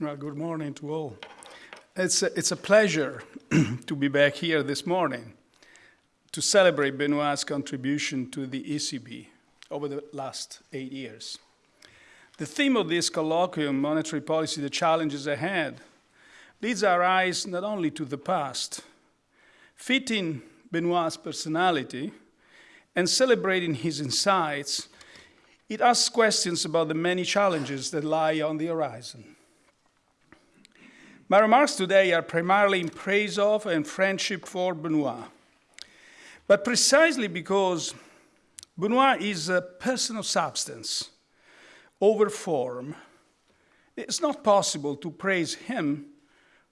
Well, good morning to all. It's a, it's a pleasure to be back here this morning to celebrate Benoit's contribution to the ECB over the last eight years. The theme of this colloquium, Monetary Policy, the Challenges Ahead, leads our eyes not only to the past, fitting Benoit's personality and celebrating his insights, it asks questions about the many challenges that lie on the horizon. My remarks today are primarily in praise of and friendship for Benoit. But precisely because Benoit is a person of substance over form, it's not possible to praise him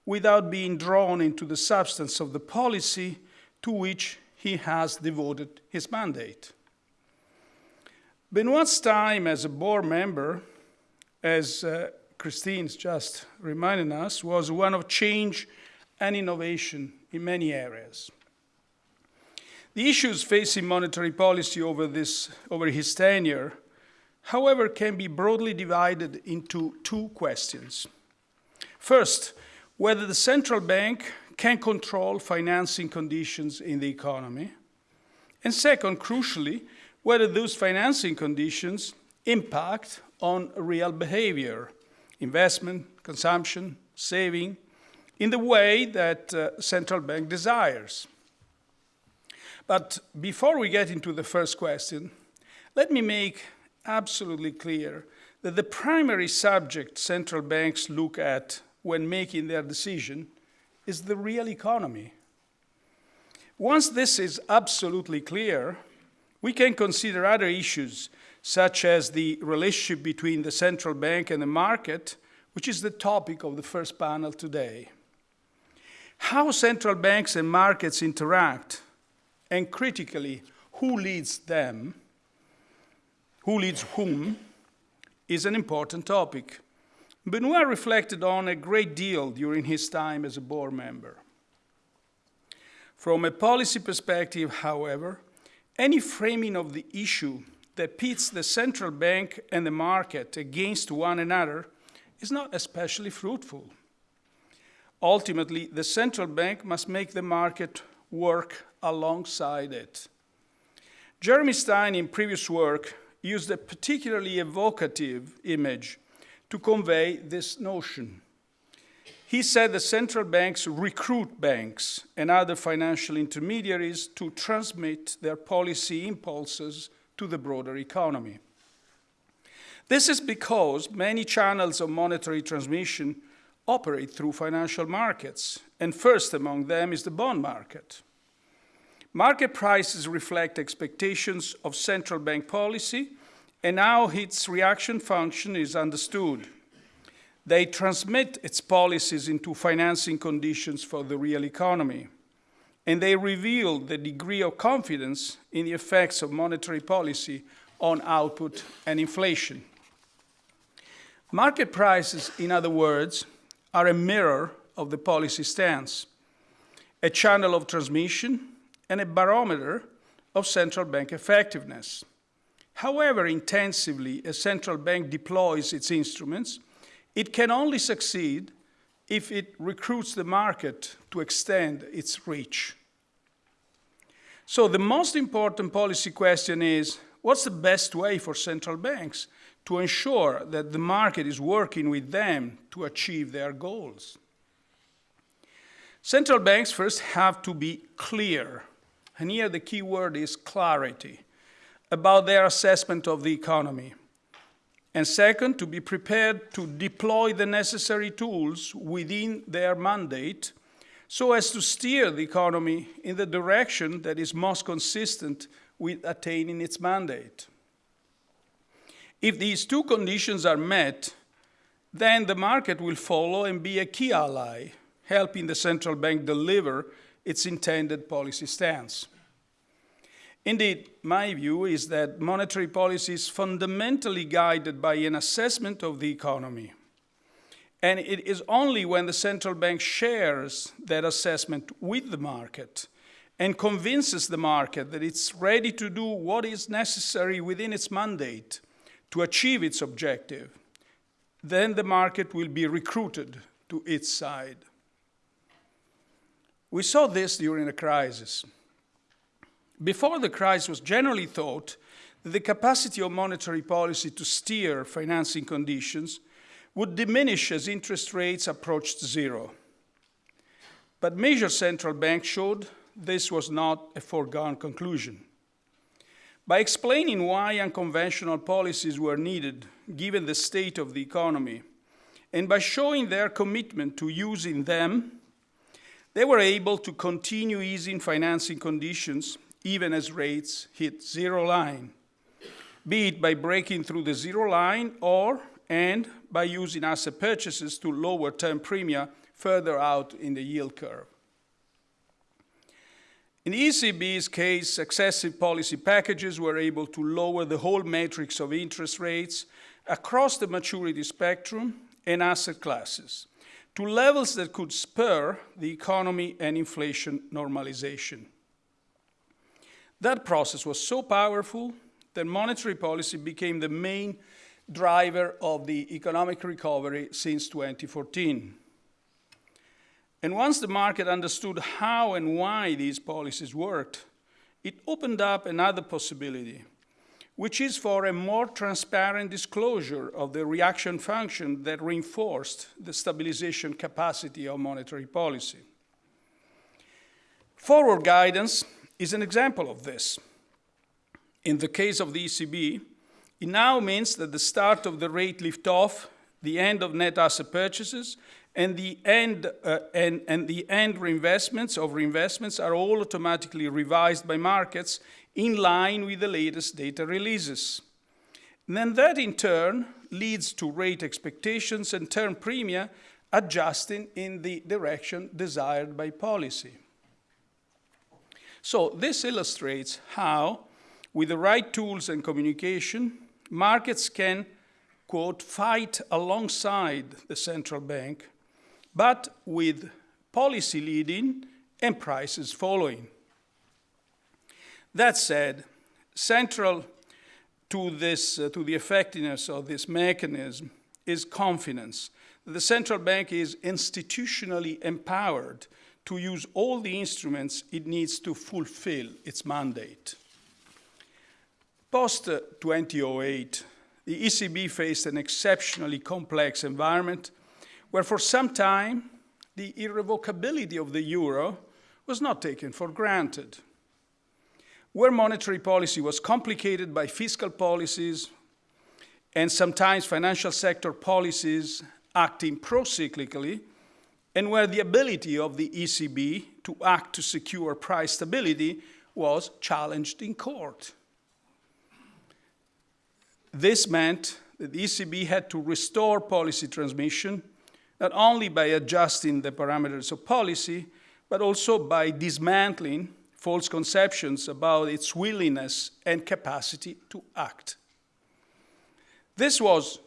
without being drawn into the substance of the policy to which he has devoted his mandate. Benoit's time as a board member, as uh, Christine's just reminding us, was one of change and innovation in many areas. The issues facing monetary policy over, this, over his tenure, however, can be broadly divided into two questions. First, whether the central bank can control financing conditions in the economy. And second, crucially, whether those financing conditions impact on real behavior investment, consumption, saving, in the way that uh, central bank desires. But before we get into the first question, let me make absolutely clear that the primary subject central banks look at when making their decision is the real economy. Once this is absolutely clear, we can consider other issues such as the relationship between the central bank and the market, which is the topic of the first panel today. How central banks and markets interact, and critically, who leads them, who leads whom, is an important topic. Benoit reflected on a great deal during his time as a board member. From a policy perspective, however, any framing of the issue that pits the central bank and the market against one another is not especially fruitful. Ultimately, the central bank must make the market work alongside it. Jeremy Stein, in previous work, used a particularly evocative image to convey this notion. He said the central banks recruit banks and other financial intermediaries to transmit their policy impulses to the broader economy. This is because many channels of monetary transmission operate through financial markets, and first among them is the bond market. Market prices reflect expectations of central bank policy and how its reaction function is understood. They transmit its policies into financing conditions for the real economy and they reveal the degree of confidence in the effects of monetary policy on output and inflation. Market prices, in other words, are a mirror of the policy stance, a channel of transmission, and a barometer of central bank effectiveness. However intensively a central bank deploys its instruments, it can only succeed if it recruits the market to extend its reach. So the most important policy question is, what's the best way for central banks to ensure that the market is working with them to achieve their goals? Central banks first have to be clear, and here the key word is clarity, about their assessment of the economy. And second, to be prepared to deploy the necessary tools within their mandate so as to steer the economy in the direction that is most consistent with attaining its mandate. If these two conditions are met, then the market will follow and be a key ally, helping the central bank deliver its intended policy stance. Indeed, my view is that monetary policy is fundamentally guided by an assessment of the economy. And it is only when the central bank shares that assessment with the market and convinces the market that it's ready to do what is necessary within its mandate to achieve its objective, then the market will be recruited to its side. We saw this during the crisis. Before the crisis was generally thought that the capacity of monetary policy to steer financing conditions would diminish as interest rates approached zero. But major central banks showed this was not a foregone conclusion. By explaining why unconventional policies were needed, given the state of the economy, and by showing their commitment to using them, they were able to continue easing financing conditions even as rates hit zero line, be it by breaking through the zero line or and by using asset purchases to lower term premia further out in the yield curve. In ECB's case, successive policy packages were able to lower the whole matrix of interest rates across the maturity spectrum and asset classes to levels that could spur the economy and inflation normalization. That process was so powerful that monetary policy became the main driver of the economic recovery since 2014. And once the market understood how and why these policies worked, it opened up another possibility, which is for a more transparent disclosure of the reaction function that reinforced the stabilization capacity of monetary policy. Forward guidance is an example of this. In the case of the ECB, it now means that the start of the rate lift-off, the end of net asset purchases, and the end uh, and, and the end reinvestments of reinvestments are all automatically revised by markets in line with the latest data releases. And then that in turn leads to rate expectations and term premia adjusting in the direction desired by policy. So this illustrates how, with the right tools and communication, markets can, quote, fight alongside the central bank, but with policy leading and prices following. That said, central to, this, uh, to the effectiveness of this mechanism is confidence the central bank is institutionally empowered to use all the instruments it needs to fulfill its mandate. Post 2008, the ECB faced an exceptionally complex environment where for some time the irrevocability of the euro was not taken for granted where monetary policy was complicated by fiscal policies and sometimes financial sector policies acting pro-cyclically, and where the ability of the ECB to act to secure price stability was challenged in court. This meant that the ECB had to restore policy transmission, not only by adjusting the parameters of policy, but also by dismantling false conceptions about its willingness and capacity to act. This was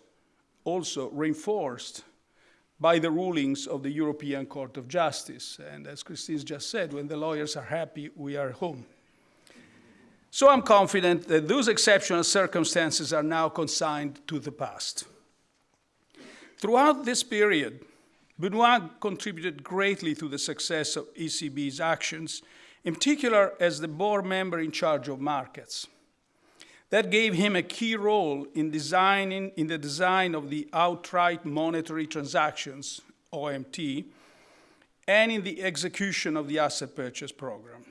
also reinforced by the rulings of the European Court of Justice. And as Christine just said, when the lawyers are happy, we are home. So I'm confident that those exceptional circumstances are now consigned to the past. Throughout this period, Benoit contributed greatly to the success of ECB's actions in particular as the board member in charge of markets. That gave him a key role in, designing, in the design of the outright monetary transactions, OMT, and in the execution of the asset purchase program.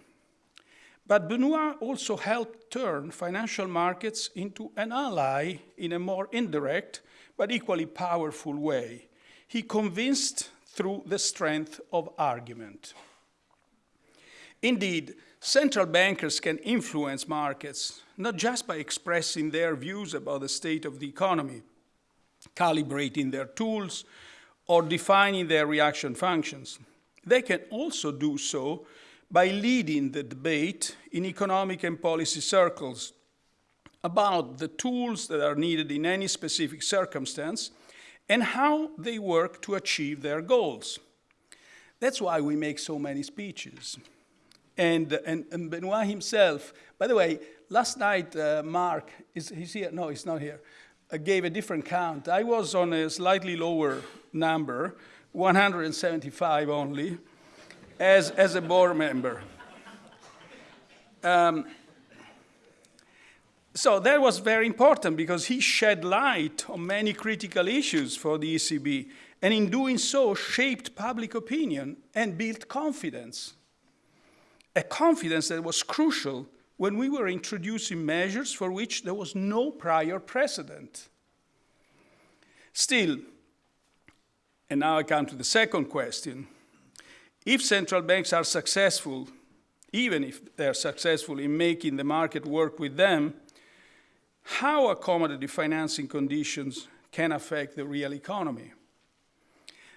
But Benoit also helped turn financial markets into an ally in a more indirect but equally powerful way. He convinced through the strength of argument. Indeed, central bankers can influence markets, not just by expressing their views about the state of the economy, calibrating their tools, or defining their reaction functions. They can also do so by leading the debate in economic and policy circles about the tools that are needed in any specific circumstance and how they work to achieve their goals. That's why we make so many speeches. And, and, and Benoit himself, by the way, last night, uh, Mark, is he's here? No, he's not here. gave a different count. I was on a slightly lower number, 175 only, as, as a board member. Um, so that was very important because he shed light on many critical issues for the ECB, and in doing so, shaped public opinion and built confidence. A confidence that was crucial when we were introducing measures for which there was no prior precedent. Still, and now I come to the second question, if central banks are successful, even if they're successful in making the market work with them, how accommodative financing conditions can affect the real economy.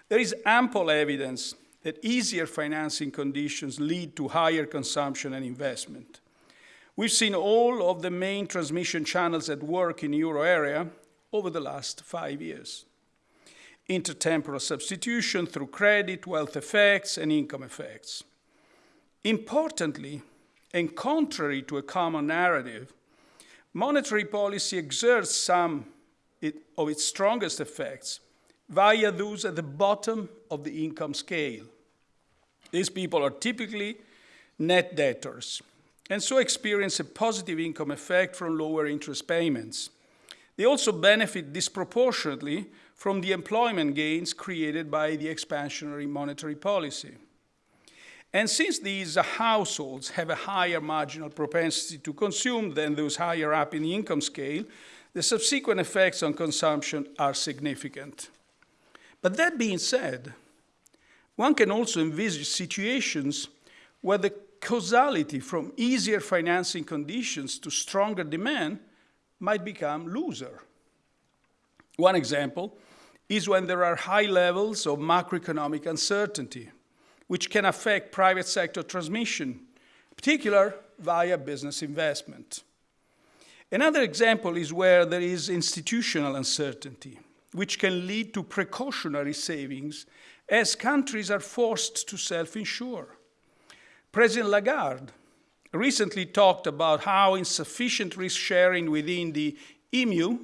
There is ample evidence that easier financing conditions lead to higher consumption and investment. We've seen all of the main transmission channels at work in the euro area over the last five years. Intertemporal substitution through credit, wealth effects, and income effects. Importantly, and contrary to a common narrative, monetary policy exerts some of its strongest effects via those at the bottom of the income scale. These people are typically net debtors and so experience a positive income effect from lower interest payments. They also benefit disproportionately from the employment gains created by the expansionary monetary policy. And since these households have a higher marginal propensity to consume than those higher up in the income scale, the subsequent effects on consumption are significant. But that being said, one can also envisage situations where the causality from easier financing conditions to stronger demand might become looser. One example is when there are high levels of macroeconomic uncertainty which can affect private sector transmission, particular via business investment. Another example is where there is institutional uncertainty, which can lead to precautionary savings as countries are forced to self-insure. President Lagarde recently talked about how insufficient risk sharing within the EMU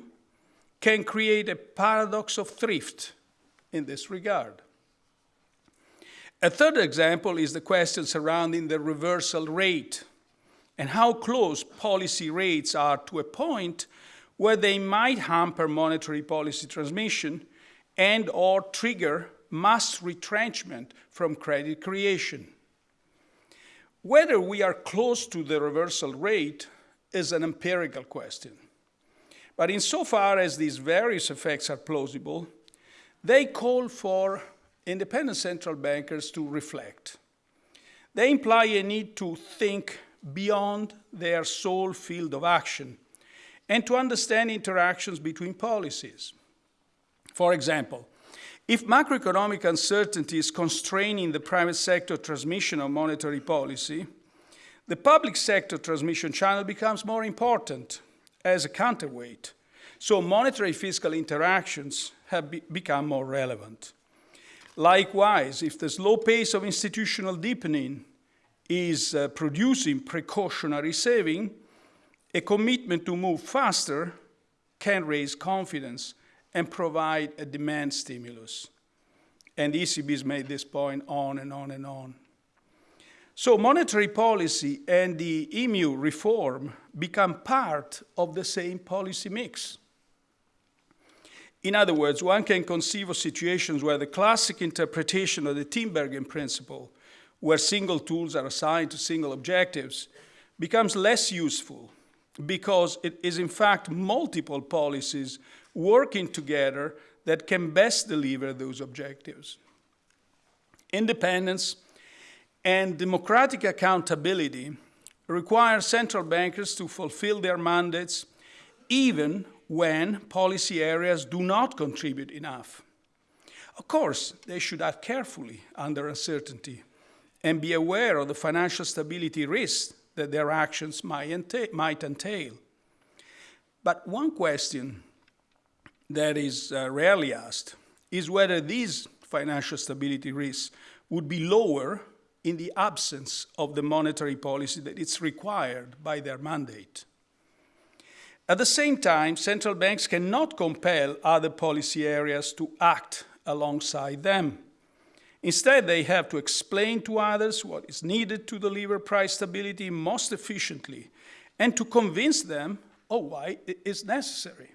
can create a paradox of thrift in this regard. A third example is the question surrounding the reversal rate and how close policy rates are to a point where they might hamper monetary policy transmission and or trigger mass retrenchment from credit creation. Whether we are close to the reversal rate is an empirical question. But insofar as these various effects are plausible, they call for independent central bankers to reflect. They imply a need to think beyond their sole field of action and to understand interactions between policies. For example, if macroeconomic uncertainty is constraining the private sector transmission of monetary policy, the public sector transmission channel becomes more important as a counterweight. So monetary fiscal interactions have be become more relevant. Likewise, if the slow pace of institutional deepening is uh, producing precautionary saving, a commitment to move faster can raise confidence and provide a demand stimulus. And the ECB has made this point on and on and on. So monetary policy and the EMU reform become part of the same policy mix. In other words, one can conceive of situations where the classic interpretation of the Tinbergen principle, where single tools are assigned to single objectives, becomes less useful because it is in fact multiple policies working together that can best deliver those objectives. Independence and democratic accountability require central bankers to fulfill their mandates even when policy areas do not contribute enough. Of course, they should act carefully under uncertainty and be aware of the financial stability risks that their actions might entail. But one question that is uh, rarely asked is whether these financial stability risks would be lower in the absence of the monetary policy that is required by their mandate. At the same time, central banks cannot compel other policy areas to act alongside them. Instead, they have to explain to others what is needed to deliver price stability most efficiently and to convince them of why it is necessary.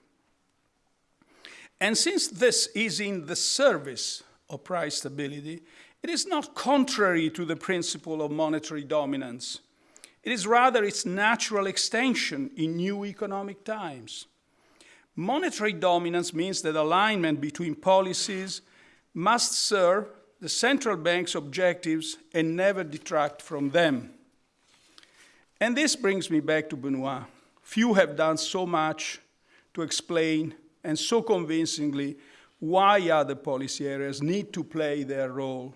And since this is in the service of price stability, it is not contrary to the principle of monetary dominance. It is rather its natural extension in new economic times. Monetary dominance means that alignment between policies must serve the central bank's objectives and never detract from them. And this brings me back to Benoit. Few have done so much to explain and so convincingly why other policy areas need to play their role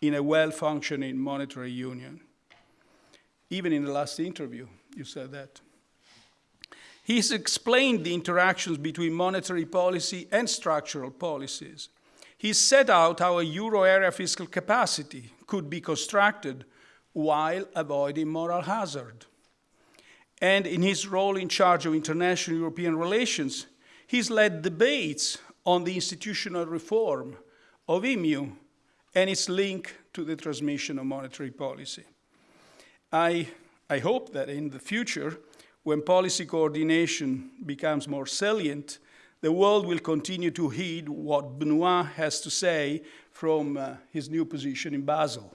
in a well-functioning monetary union. Even in the last interview, you said that. He's explained the interactions between monetary policy and structural policies. He set out how a euro area fiscal capacity could be constructed while avoiding moral hazard. And in his role in charge of international European relations, he's led debates on the institutional reform of EMU and its link to the transmission of monetary policy. I, I hope that in the future, when policy coordination becomes more salient, the world will continue to heed what Benoit has to say from uh, his new position in Basel.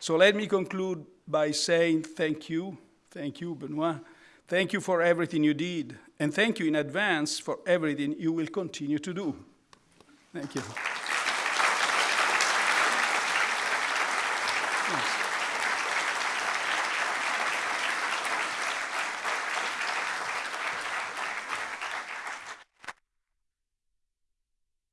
So let me conclude by saying thank you, thank you, Benoit. Thank you for everything you did, and thank you in advance for everything you will continue to do. Thank you.